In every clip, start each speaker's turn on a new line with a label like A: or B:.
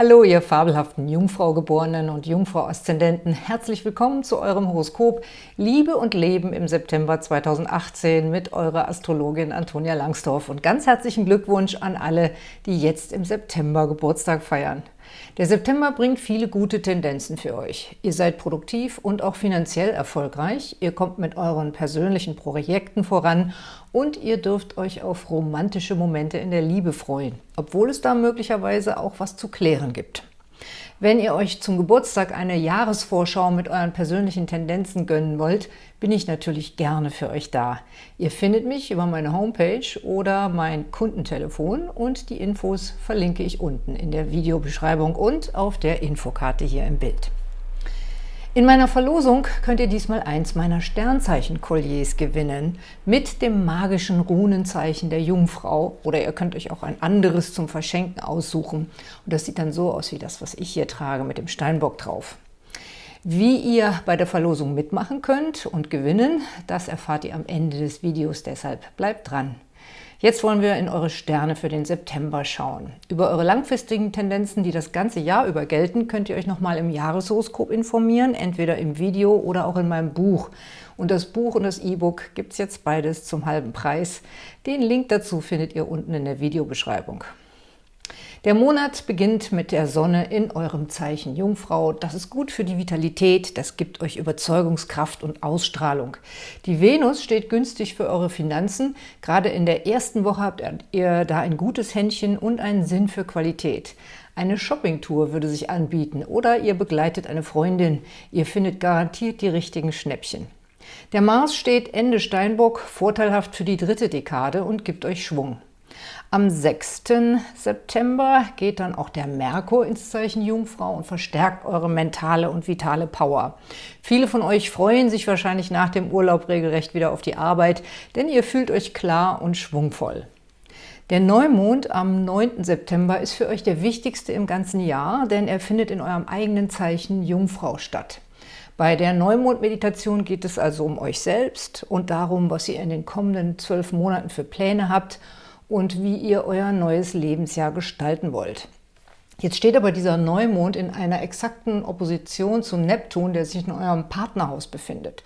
A: Hallo, ihr fabelhaften Jungfrau-Geborenen und Jungfrau-Aszendenten. Herzlich willkommen zu eurem Horoskop Liebe und Leben im September 2018 mit eurer Astrologin Antonia Langsdorf. Und ganz herzlichen Glückwunsch an alle, die jetzt im September Geburtstag feiern. Der September bringt viele gute Tendenzen für euch. Ihr seid produktiv und auch finanziell erfolgreich, ihr kommt mit euren persönlichen Projekten voran und ihr dürft euch auf romantische Momente in der Liebe freuen, obwohl es da möglicherweise auch was zu klären gibt. Wenn ihr euch zum Geburtstag eine Jahresvorschau mit euren persönlichen Tendenzen gönnen wollt, bin ich natürlich gerne für euch da. Ihr findet mich über meine Homepage oder mein Kundentelefon und die Infos verlinke ich unten in der Videobeschreibung und auf der Infokarte hier im Bild. In meiner Verlosung könnt ihr diesmal eins meiner Sternzeichen-Kolliers gewinnen mit dem magischen Runenzeichen der Jungfrau oder ihr könnt euch auch ein anderes zum Verschenken aussuchen und das sieht dann so aus wie das, was ich hier trage mit dem Steinbock drauf. Wie ihr bei der Verlosung mitmachen könnt und gewinnen, das erfahrt ihr am Ende des Videos, deshalb bleibt dran. Jetzt wollen wir in eure Sterne für den September schauen. Über eure langfristigen Tendenzen, die das ganze Jahr über gelten, könnt ihr euch nochmal im Jahreshoroskop informieren, entweder im Video oder auch in meinem Buch. Und das Buch und das E-Book gibt es jetzt beides zum halben Preis. Den Link dazu findet ihr unten in der Videobeschreibung. Der Monat beginnt mit der Sonne in eurem Zeichen Jungfrau. Das ist gut für die Vitalität, das gibt euch Überzeugungskraft und Ausstrahlung. Die Venus steht günstig für eure Finanzen. Gerade in der ersten Woche habt ihr da ein gutes Händchen und einen Sinn für Qualität. Eine Shoppingtour würde sich anbieten oder ihr begleitet eine Freundin. Ihr findet garantiert die richtigen Schnäppchen. Der Mars steht Ende Steinbock, vorteilhaft für die dritte Dekade und gibt euch Schwung. Am 6. September geht dann auch der Merkur ins Zeichen Jungfrau und verstärkt eure mentale und vitale Power. Viele von euch freuen sich wahrscheinlich nach dem Urlaub regelrecht wieder auf die Arbeit, denn ihr fühlt euch klar und schwungvoll. Der Neumond am 9. September ist für euch der wichtigste im ganzen Jahr, denn er findet in eurem eigenen Zeichen Jungfrau statt. Bei der Neumond-Meditation geht es also um euch selbst und darum, was ihr in den kommenden zwölf Monaten für Pläne habt – und wie ihr euer neues Lebensjahr gestalten wollt. Jetzt steht aber dieser Neumond in einer exakten Opposition zum Neptun, der sich in eurem Partnerhaus befindet.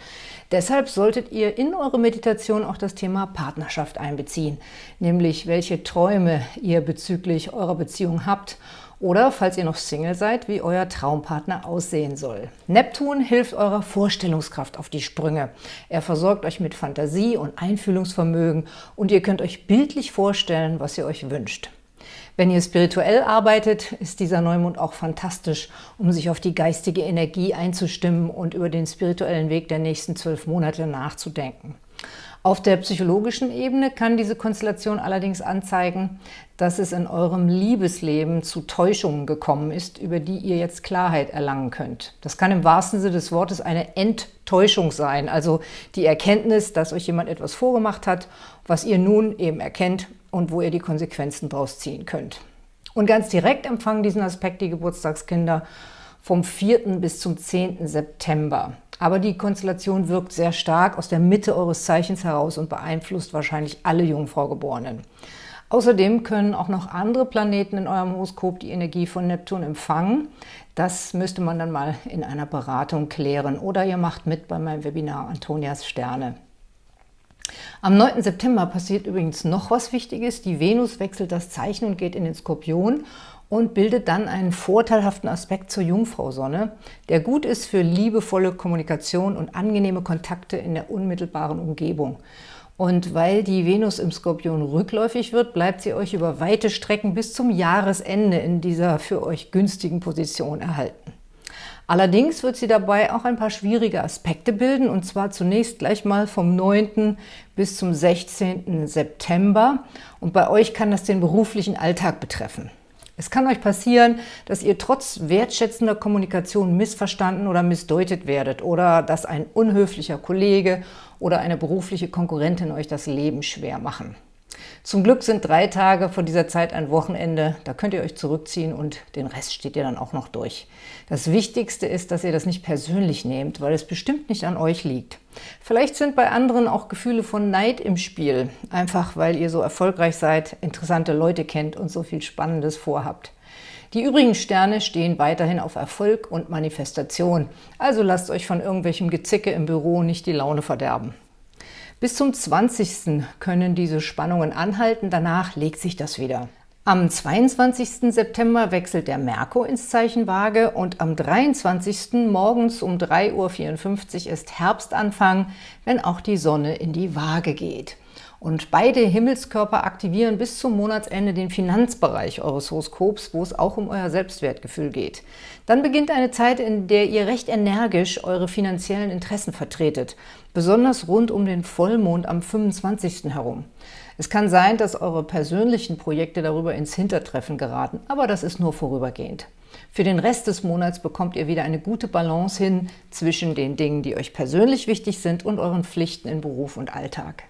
A: Deshalb solltet ihr in eure Meditation auch das Thema Partnerschaft einbeziehen, nämlich welche Träume ihr bezüglich eurer Beziehung habt oder, falls ihr noch Single seid, wie euer Traumpartner aussehen soll. Neptun hilft eurer Vorstellungskraft auf die Sprünge. Er versorgt euch mit Fantasie und Einfühlungsvermögen und ihr könnt euch bildlich vorstellen, was ihr euch wünscht. Wenn ihr spirituell arbeitet, ist dieser Neumond auch fantastisch, um sich auf die geistige Energie einzustimmen und über den spirituellen Weg der nächsten zwölf Monate nachzudenken. Auf der psychologischen Ebene kann diese Konstellation allerdings anzeigen, dass es in eurem Liebesleben zu Täuschungen gekommen ist, über die ihr jetzt Klarheit erlangen könnt. Das kann im wahrsten Sinne des Wortes eine Enttäuschung sein, also die Erkenntnis, dass euch jemand etwas vorgemacht hat, was ihr nun eben erkennt und wo ihr die Konsequenzen daraus ziehen könnt. Und ganz direkt empfangen diesen Aspekt die Geburtstagskinder vom 4. bis zum 10. September. Aber die Konstellation wirkt sehr stark aus der Mitte eures Zeichens heraus und beeinflusst wahrscheinlich alle Jungfraugeborenen. Außerdem können auch noch andere Planeten in eurem Horoskop die Energie von Neptun empfangen. Das müsste man dann mal in einer Beratung klären. Oder ihr macht mit bei meinem Webinar Antonias Sterne. Am 9. September passiert übrigens noch was Wichtiges. Die Venus wechselt das Zeichen und geht in den Skorpion und bildet dann einen vorteilhaften Aspekt zur Jungfrau-Sonne, der gut ist für liebevolle Kommunikation und angenehme Kontakte in der unmittelbaren Umgebung. Und weil die Venus im Skorpion rückläufig wird, bleibt sie euch über weite Strecken bis zum Jahresende in dieser für euch günstigen Position erhalten. Allerdings wird sie dabei auch ein paar schwierige Aspekte bilden, und zwar zunächst gleich mal vom 9. bis zum 16. September. Und bei euch kann das den beruflichen Alltag betreffen. Es kann euch passieren, dass ihr trotz wertschätzender Kommunikation missverstanden oder missdeutet werdet oder dass ein unhöflicher Kollege oder eine berufliche Konkurrentin euch das Leben schwer machen. Zum Glück sind drei Tage vor dieser Zeit ein Wochenende, da könnt ihr euch zurückziehen und den Rest steht ihr dann auch noch durch. Das Wichtigste ist, dass ihr das nicht persönlich nehmt, weil es bestimmt nicht an euch liegt. Vielleicht sind bei anderen auch Gefühle von Neid im Spiel, einfach weil ihr so erfolgreich seid, interessante Leute kennt und so viel Spannendes vorhabt. Die übrigen Sterne stehen weiterhin auf Erfolg und Manifestation, also lasst euch von irgendwelchem Gezicke im Büro nicht die Laune verderben. Bis zum 20. können diese Spannungen anhalten, danach legt sich das wieder. Am 22. September wechselt der Merkur ins Zeichen Waage und am 23. morgens um 3.54 Uhr ist Herbstanfang, wenn auch die Sonne in die Waage geht. Und beide Himmelskörper aktivieren bis zum Monatsende den Finanzbereich eures Horoskops, wo es auch um euer Selbstwertgefühl geht. Dann beginnt eine Zeit, in der ihr recht energisch eure finanziellen Interessen vertretet, besonders rund um den Vollmond am 25. herum. Es kann sein, dass eure persönlichen Projekte darüber ins Hintertreffen geraten, aber das ist nur vorübergehend. Für den Rest des Monats bekommt ihr wieder eine gute Balance hin zwischen den Dingen, die euch persönlich wichtig sind und euren Pflichten in Beruf und Alltag.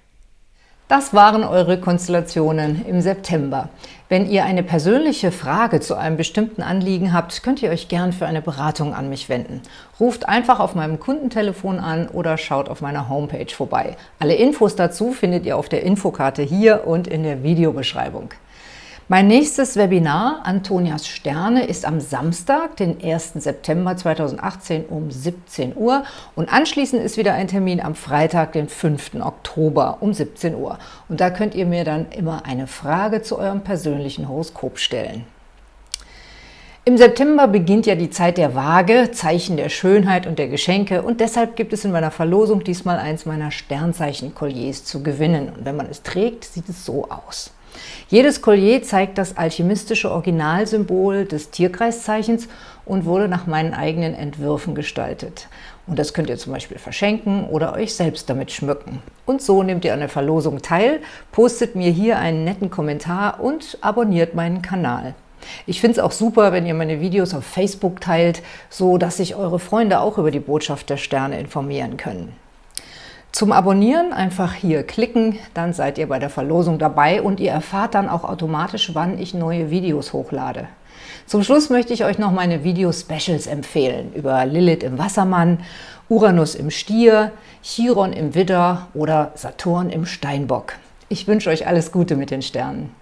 A: Das waren eure Konstellationen im September. Wenn ihr eine persönliche Frage zu einem bestimmten Anliegen habt, könnt ihr euch gern für eine Beratung an mich wenden. Ruft einfach auf meinem Kundentelefon an oder schaut auf meiner Homepage vorbei. Alle Infos dazu findet ihr auf der Infokarte hier und in der Videobeschreibung. Mein nächstes Webinar, Antonias Sterne, ist am Samstag, den 1. September 2018 um 17 Uhr und anschließend ist wieder ein Termin am Freitag, den 5. Oktober um 17 Uhr. Und da könnt ihr mir dann immer eine Frage zu eurem persönlichen Horoskop stellen. Im September beginnt ja die Zeit der Waage, Zeichen der Schönheit und der Geschenke und deshalb gibt es in meiner Verlosung diesmal eins meiner Sternzeichen-Kolliers zu gewinnen. Und wenn man es trägt, sieht es so aus. Jedes Collier zeigt das alchemistische Originalsymbol des Tierkreiszeichens und wurde nach meinen eigenen Entwürfen gestaltet. Und das könnt ihr zum Beispiel verschenken oder euch selbst damit schmücken. Und so nehmt ihr an der Verlosung teil, postet mir hier einen netten Kommentar und abonniert meinen Kanal. Ich finde es auch super, wenn ihr meine Videos auf Facebook teilt, so dass sich eure Freunde auch über die Botschaft der Sterne informieren können. Zum Abonnieren einfach hier klicken, dann seid ihr bei der Verlosung dabei und ihr erfahrt dann auch automatisch, wann ich neue Videos hochlade. Zum Schluss möchte ich euch noch meine Video-Specials empfehlen über Lilith im Wassermann, Uranus im Stier, Chiron im Widder oder Saturn im Steinbock. Ich wünsche euch alles Gute mit den Sternen.